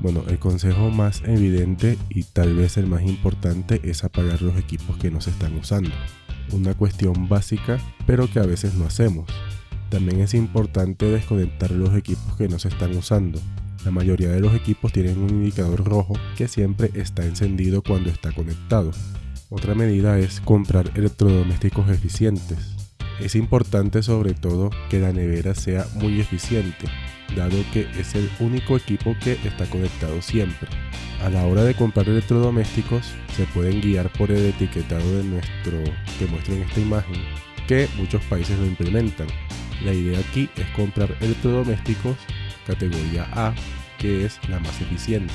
Bueno, el consejo más evidente y tal vez el más importante es apagar los equipos que no se están usando. Una cuestión básica, pero que a veces no hacemos. También es importante desconectar los equipos que no se están usando. La mayoría de los equipos tienen un indicador rojo que siempre está encendido cuando está conectado. Otra medida es comprar electrodomésticos eficientes. Es importante sobre todo que la nevera sea muy eficiente, dado que es el único equipo que está conectado siempre. A la hora de comprar electrodomésticos se pueden guiar por el etiquetado de nuestro que muestro en esta imagen, que muchos países lo implementan. La idea aquí es comprar electrodomésticos categoría A, que es la más eficiente.